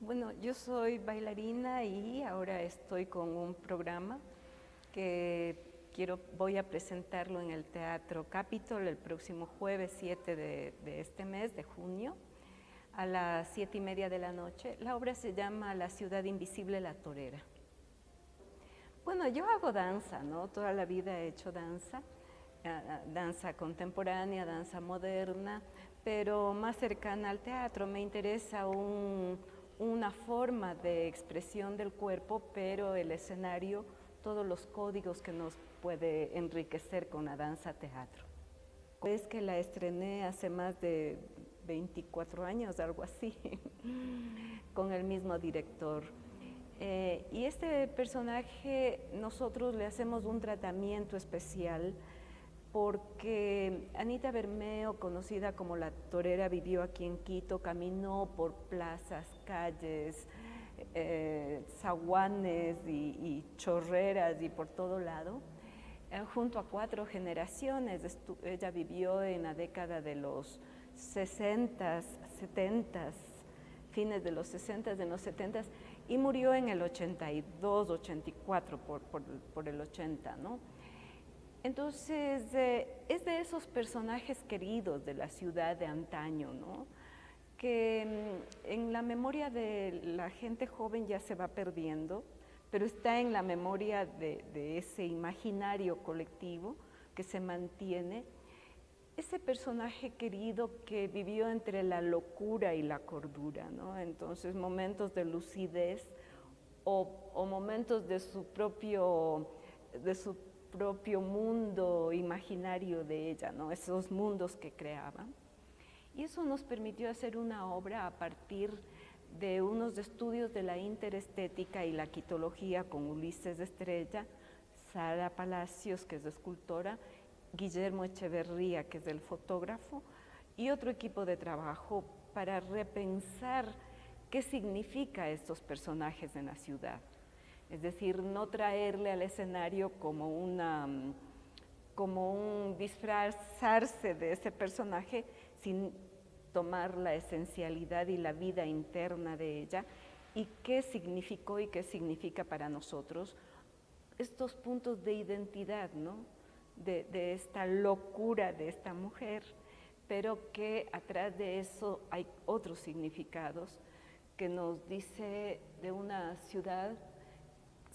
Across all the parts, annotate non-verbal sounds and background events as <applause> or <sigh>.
Bueno, yo soy bailarina y ahora estoy con un programa que quiero, voy a presentarlo en el Teatro Capitol el próximo jueves 7 de, de este mes, de junio, a las siete y media de la noche. La obra se llama La ciudad invisible, la torera. Bueno, yo hago danza, ¿no? Toda la vida he hecho danza, eh, danza contemporánea, danza moderna, pero más cercana al teatro. Me interesa un una forma de expresión del cuerpo, pero el escenario, todos los códigos que nos puede enriquecer con la danza teatro. Es que la estrené hace más de 24 años, algo así, <laughs> con el mismo director. Eh, y este personaje nosotros le hacemos un tratamiento especial porque Anita Bermeo, conocida como la torera, vivió aquí en Quito, caminó por plazas, calles, eh, zaguanes y, chorreras y por todo lado, eh, junto a cuatro generaciones. ella vivió en la década de los 60, 70, fines de los 60, de los 70 y murió en el 82, 84, por, por, por el 80, ¿no? Entonces, eh, es de esos personajes queridos de la ciudad de antaño, ¿no? que mm, en la memoria de la gente joven ya se va perdiendo, pero está en la memoria de, ese imaginario colectivo que se mantiene. Ese personaje querido que vivió entre la locura y la cordura, ¿no? entonces momentos de lucidez o, o momentos de su propio de su propio mundo imaginario de ella, ¿no? esos mundos que creaba. Y eso nos permitió hacer una obra a partir de unos estudios de la interestética y la quitología con Ulises Estrella, Sara Palacios, que es escultora, Guillermo Echeverría, que es el fotógrafo, y otro equipo de trabajo para repensar qué significa estos personajes en la ciudad. Es decir, no traerle al escenario como, una, como un disfrazarse de ese personaje sin tomar la esencialidad y la vida interna de ella y qué significó y qué significa para nosotros estos puntos de identidad, ¿no? de, de esta locura de esta mujer, pero que atrás de eso hay otros significados que nos dice de una ciudad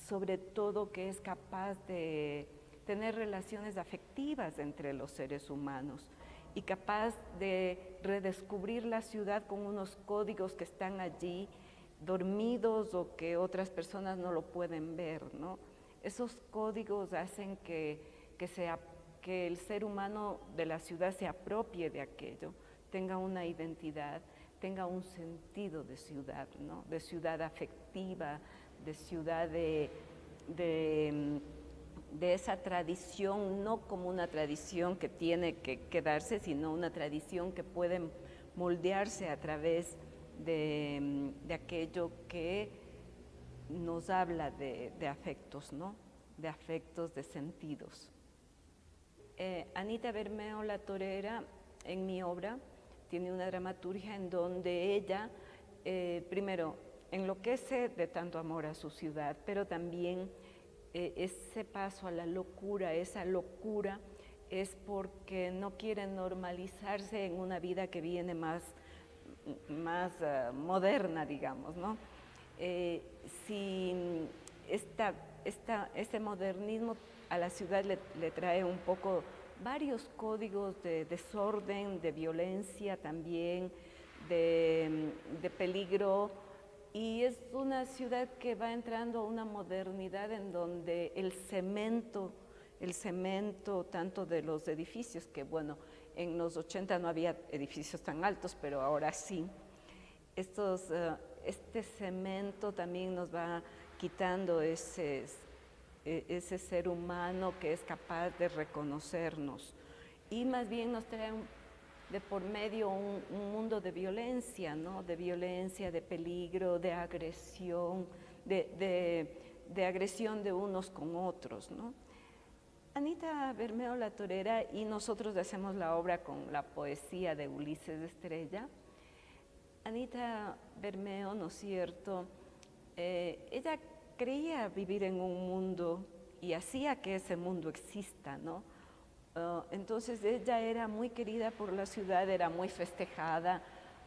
sobre todo que es capaz de tener relaciones afectivas entre los seres humanos y capaz de redescubrir la ciudad con unos códigos que están allí dormidos o que otras personas no lo pueden ver. ¿no? Esos códigos hacen que, que, el ser humano de la ciudad se apropie de aquello, tenga una identidad, tenga un sentido de ciudad, ¿no? de ciudad afectiva, de ciudad de, de, esa tradición, no como una tradición que tiene que quedarse, sino una tradición que puede moldearse a través de, aquello que nos habla de, afectos, ¿no? de afectos, de sentidos. Eh, Anita Bermeo, la torera, en mi obra, tiene una dramaturgia en donde ella, eh, primero, enloquece de tanto amor a su ciudad, pero también eh, ese paso a la locura, esa locura es porque no quiere normalizarse en una vida que viene más, más eh, moderna, digamos, ¿no? Eh, si esta, este modernismo a la ciudad le, trae un poco varios códigos de desorden, de violencia también, de, de peligro, y es una ciudad que va entrando a una modernidad en donde el cemento, el cemento tanto de los edificios, que bueno, en los 80 no había edificios tan altos, pero ahora sí, estos, eh, este cemento también nos va quitando ese, e, ese ser humano que es capaz de reconocernos. Y más bien nos trae de por medio un, mundo de violencia, ¿no? de violencia, de peligro, de agresión, de, agresión de unos con otros. ¿no? Anita Bermeo La Torera y nosotros hacemos la obra con la poesía de Ulises Estrella. Anita Bermeo, ¿no es cierto? Eh, ella creía vivir en un mundo y hacía que ese mundo exista, ¿no? Ah, entonces ella era muy querida por la ciudad, era muy festejada,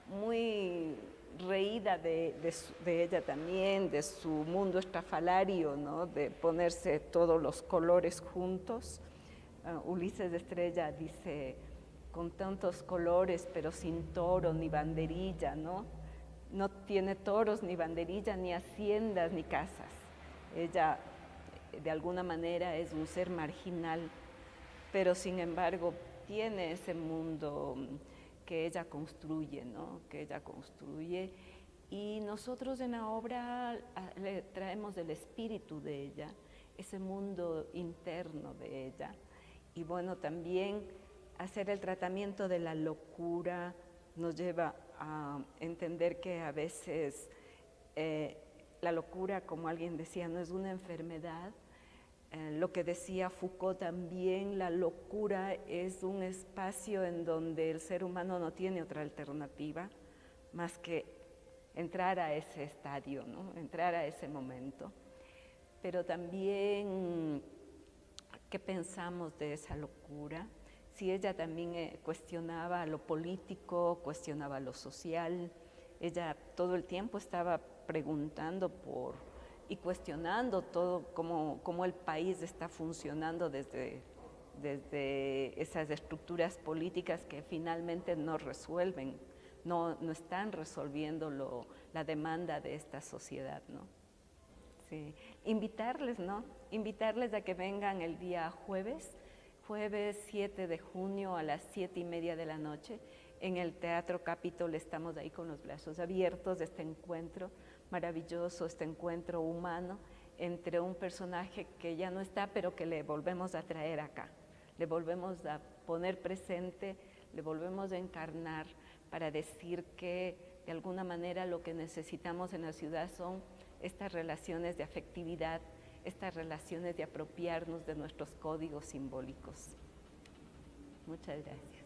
muy reída de, ella también, de su mundo estrafalario, ¿no? de ponerse todos los colores juntos. Uh, Ulises de Estrella dice, con tantos colores pero sin toro ni banderilla, ¿no? No tiene toros ni banderilla, ni haciendas, ni casas. Ella de alguna manera es un ser marginal, pero sin embargo tiene ese mundo que ella construye, ¿no? que ella construye. Y nosotros en la obra le traemos el espíritu de ella, ese mundo interno de ella. Y bueno, también hacer el tratamiento de la locura nos lleva a entender que a veces eh, la locura, como alguien decía, no es una enfermedad, eh, lo que decía Foucault también, la locura es un espacio en donde el ser humano no tiene otra alternativa más que entrar a ese estadio, ¿no? entrar a ese momento. Pero también, ¿qué pensamos de esa locura? Si ella también eh, cuestionaba lo político, cuestionaba lo social, ella todo el tiempo estaba preguntando por y cuestionando todo cómo, el país está funcionando desde, desde esas estructuras políticas que finalmente no resuelven, no, no están resolviendo la demanda de esta sociedad. ¿no? Invitarles, ¿no? Invitarles a que vengan el día jueves, jueves 7 de junio a las 7 y media de la noche. En el Teatro Capitol estamos ahí con los brazos abiertos de este encuentro maravilloso este encuentro humano entre un personaje que ya no está, pero que le volvemos a traer acá, le volvemos a poner presente, le volvemos a encarnar para decir que de alguna manera lo que necesitamos en la ciudad son estas relaciones de afectividad, estas relaciones de apropiarnos de nuestros códigos simbólicos. Muchas gracias.